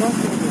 ¿no?